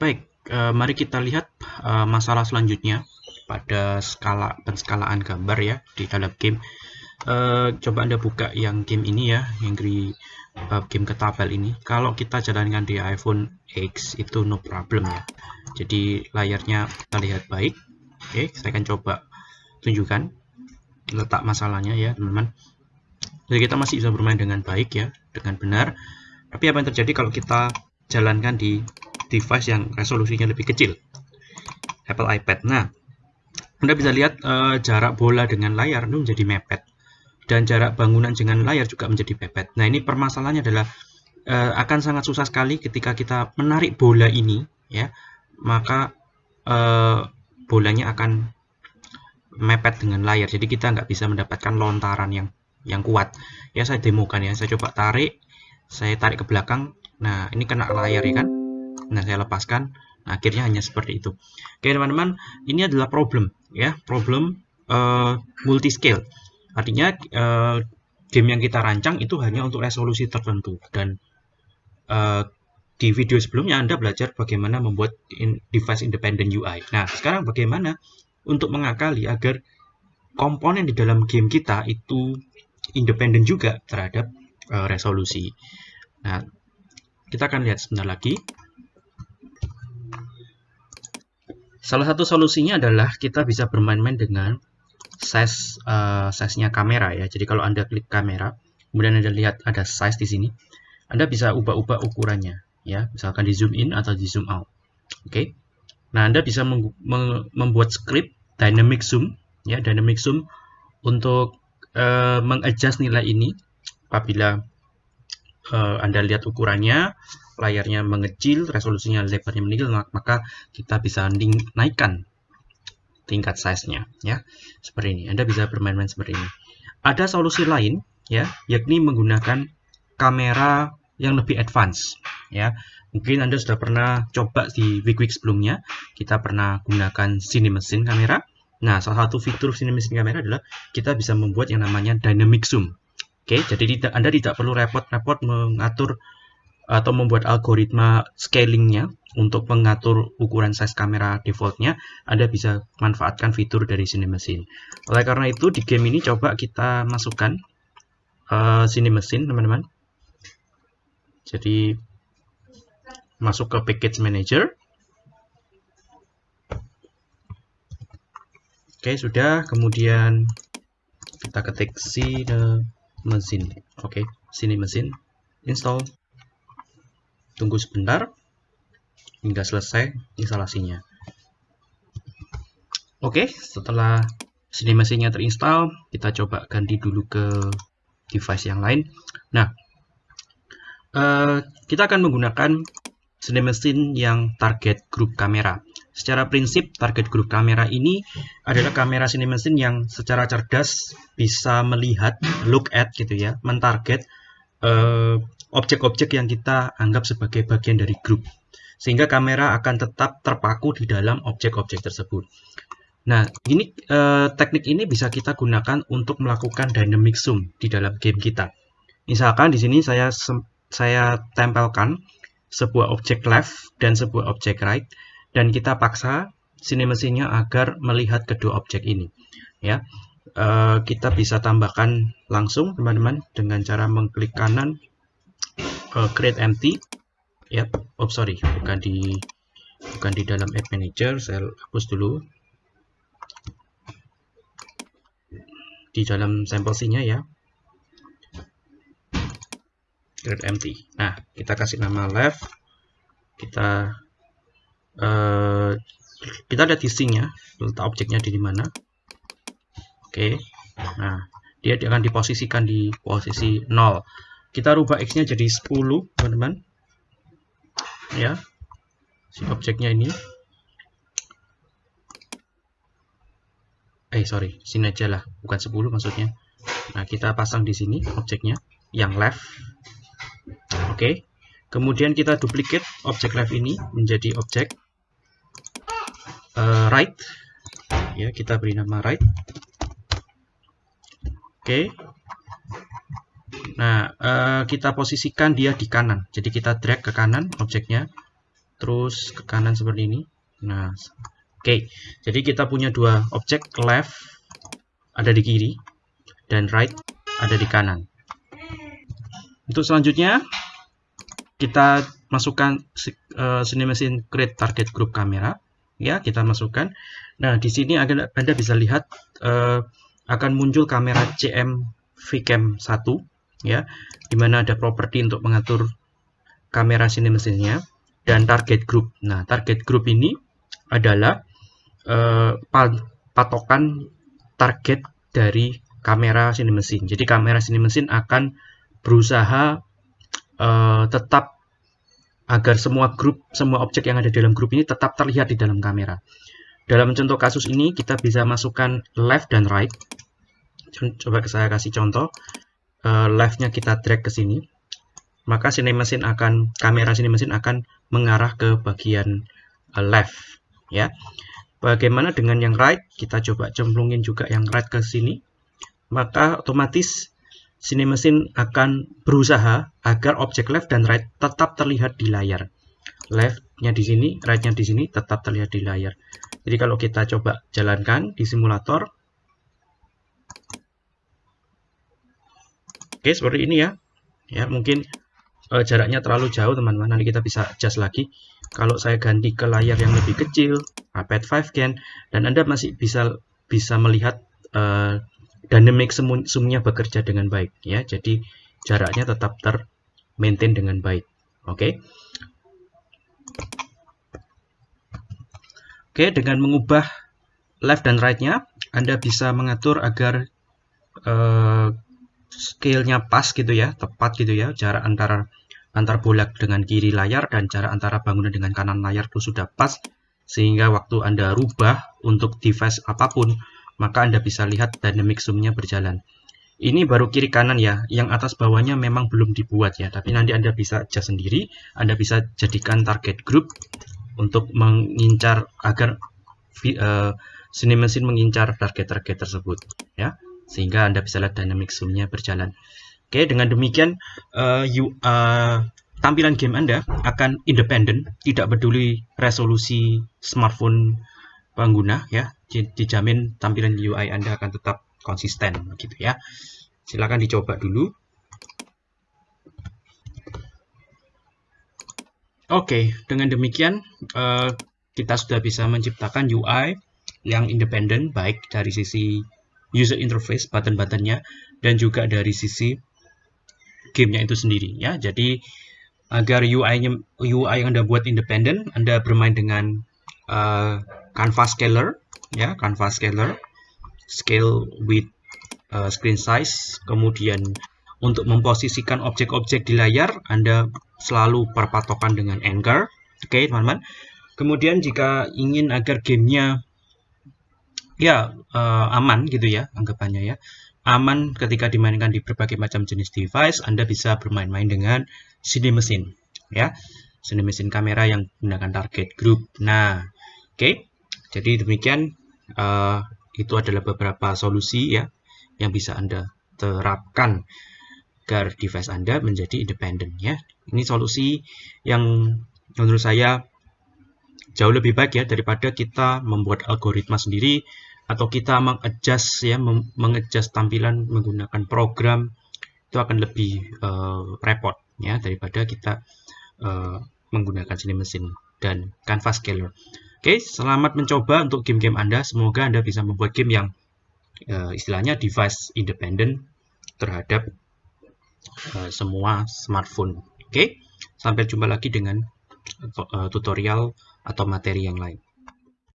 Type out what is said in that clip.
Baik, uh, mari kita lihat uh, masalah selanjutnya pada skala penskalaan gambar ya di dalam game. Uh, coba Anda buka yang game ini ya, yang di game ketabel ini. Kalau kita jalankan di iPhone X itu no problem ya. Jadi layarnya kita lihat baik. Oke, saya akan coba tunjukkan letak masalahnya ya, teman-teman. Jadi kita masih bisa bermain dengan baik ya, dengan benar. Tapi apa yang terjadi kalau kita jalankan di device yang resolusinya lebih kecil. Apple iPad. Nah Anda bisa lihat uh, jarak bola dengan layar itu menjadi mepet. Dan jarak bangunan dengan layar juga menjadi mepet nah ini permasalahannya adalah uh, akan sangat susah sekali ketika kita menarik bola ini ya. Maka uh, bolanya akan mepet dengan layar. Jadi kita nggak bisa mendapatkan lontaran yang yang kuat. Ya saya demokan ya. Saya coba tarik saya tarik ke belakang. Nah ini kena layar ya kan Nah, saya lepaskan. Nah, akhirnya hanya seperti itu. Oke, teman-teman, ini adalah problem ya, problem uh, multi scale. Artinya uh, game yang kita rancang itu hanya untuk resolusi tertentu dan uh, di video sebelumnya Anda belajar bagaimana membuat in device independent UI. Nah, sekarang bagaimana untuk mengakali agar komponen di dalam game kita itu independen juga terhadap uh, resolusi. Nah, kita akan lihat sebentar lagi. Salah satu solusinya adalah kita bisa bermain-main dengan size uh, size-nya kamera ya. Jadi kalau Anda klik kamera, kemudian Anda lihat ada size di sini, Anda bisa ubah-ubah ukurannya ya. Misalkan di zoom in atau di zoom out. Oke. Okay? Nah, Anda bisa membuat script dynamic zoom ya, dynamic zoom untuk uh, mengadjust nilai ini apabila uh, Anda lihat ukurannya layarnya mengecil, resolusinya lebarnya meninggal, maka kita bisa naikkan tingkat size-nya ya. Seperti ini. Anda bisa bermain-main seperti ini. Ada solusi lain ya, yakni menggunakan kamera yang lebih advance ya. Mungkin Anda sudah pernah coba di week-week sebelumnya, kita pernah gunakan CineMachine kamera. Nah, salah satu fitur CineMachine kamera adalah kita bisa membuat yang namanya dynamic zoom. Oke, jadi tidak, Anda tidak perlu repot-repot mengatur atau membuat algoritma scalingnya untuk mengatur ukuran size kamera defaultnya, Anda bisa manfaatkan fitur dari CineMachine. Oleh karena itu, di game ini coba kita masukkan uh, CineMachine, teman-teman. Jadi, masuk ke Package Manager. Oke, sudah. Kemudian kita ketik CineMachine. Oke, CineMachine. Install tunggu sebentar hingga selesai instalasinya oke setelah sini mesinnya terinstall kita coba ganti dulu ke device yang lain nah uh, kita akan menggunakan sini mesin yang target grup kamera secara prinsip target grup kamera ini adalah kamera sini mesin yang secara cerdas bisa melihat look at gitu ya mentarget uh, objek-objek yang kita anggap sebagai bagian dari grup. Sehingga kamera akan tetap terpaku di dalam objek-objek tersebut. Nah, ini eh, teknik ini bisa kita gunakan untuk melakukan dynamic zoom di dalam game kita. Misalkan di sini saya saya tempelkan sebuah objek left dan sebuah objek right dan kita paksa sini mesinnya agar melihat kedua objek ini. Ya, eh, kita bisa tambahkan langsung teman-teman dengan cara mengklik kanan uh, create empty. Ya oh sorry bukan di bukan di dalam app manager saya hapus dulu. Di dalam sampel nya ya. Create empty. Nah kita kasih nama left. Kita uh, kita lihat di nya letak objeknya di mana. Oke. Okay. nah dia akan diposisikan di posisi 0 kita rubah x-nya jadi 10 teman-teman. Ya. Si objeknya ini. Eh sorry. Sini aja lah. Bukan 10 maksudnya. Nah kita pasang di sini objeknya. Yang left. Oke. okay. Kemudian kita duplicate objek left ini menjadi objek uh, right ya kita beri nama right oke okay. Nah, uh, kita posisikan dia di kanan. Jadi kita drag ke kanan objeknya. terus ke kanan seperti ini nah oke okay. jadi kita punya dua objek left ada di kiri dan right ada di kanan untuk selanjutnya kita masukkan uh, Cinemacine create target group kamera ya kita masukkan. Nah di sini anda, anda bisa lihat uh, akan muncul kamera CM VCam 1 ya di mana ada properti untuk mengatur kamera Cinemacine-nya dan target group. Nah target group ini adalah uh, patokan target dari kamera Cinemacine jadi kamera Cinemacine akan berusaha uh, tetap agar semua grup, semua objek yang ada dalam grup ini tetap terlihat di dalam kamera. Dalam contoh kasus ini, kita bisa masukkan left dan right. Coba saya kasih contoh. Uh, Left-nya kita drag ke sini. Maka sini mesin akan, kamera sini mesin akan mengarah ke bagian uh, left. ya. Bagaimana dengan yang right? Kita coba cemplungin juga yang right ke sini. Maka otomatis sini mesin akan berusaha agar objek left dan right tetap terlihat di layar. Left-nya di sini, right-nya di sini tetap terlihat di layar. Jadi kalau kita coba jalankan di simulator, oke seperti ini ya. Ya mungkin uh, jaraknya terlalu jauh teman-teman. Nanti kita bisa adjust lagi. Kalau saya ganti ke layar yang lebih kecil, iPad 5 Gen, dan Anda masih bisa bisa melihat uh, dynamic semuanya bekerja dengan baik ya. Jadi jaraknya tetap ter maintain dengan baik. Oke. Okay? Oke, dengan mengubah left dan right-nya, Anda bisa mengatur agar uh, scale-nya pas gitu ya, tepat gitu ya, jarak antara antar bola dengan kiri layar dan jarak antara bangunan dengan kanan layar itu sudah pas sehingga waktu Anda rubah untuk device apa pun maka Anda bisa lihat dynamic zoom-nya berjalan. Ini baru kiri kanan ya, yang atas bawahnya memang belum dibuat ya, tapi nanti Anda bisa adjust sendiri, Anda bisa jadikan target group untuk mengincar agar uh, sini mesin mengincar target-target tersebut ya, sehingga Anda bisa lihat dynamic zoom-nya berjalan. Oke, dengan demikian uh, you, uh, tampilan game Anda akan independen, tidak peduli resolusi smartphone pengguna ya dijamin tampilan UI Anda akan tetap konsisten gitu ya silakan dicoba dulu Oke, dengan demikian uh, kita sudah bisa menciptakan UI yang independen baik dari sisi user interface button-buttonnya dan juga dari sisi gamenya itu sendiri ya. Jadi agar UI-nya UI yang Anda buat independen, Anda bermain dengan uh, canvas scaler ya canvas scaler scale with uh, screen size kemudian untuk memposisikan objek-objek di layar Anda selalu berpatokan dengan anchor. Oke okay, teman-teman. Kemudian jika ingin agar gamenya ya uh, aman gitu ya anggapannya ya aman ketika dimainkan di berbagai macam jenis device Anda bisa bermain-main dengan CD mesin ya. CD mesin kamera yang menggunakan target group. Nah oke. Jadi demikian uh, itu adalah beberapa solusi ya yang bisa Anda terapkan agar device Anda menjadi independen ya. Ini solusi yang menurut saya jauh lebih baik ya daripada kita membuat algoritma sendiri atau kita mengadjust ya mengadjust tampilan menggunakan program itu akan lebih uh, repot ya daripada kita uh, menggunakan sini mesin dan canvas scaler. Oke, selamat mencoba untuk game-game Anda. Semoga Anda bisa membuat game yang uh, istilahnya device independent terhadap uh, semua smartphone. Oke, sampai jumpa lagi dengan uh, tutorial atau materi yang lain.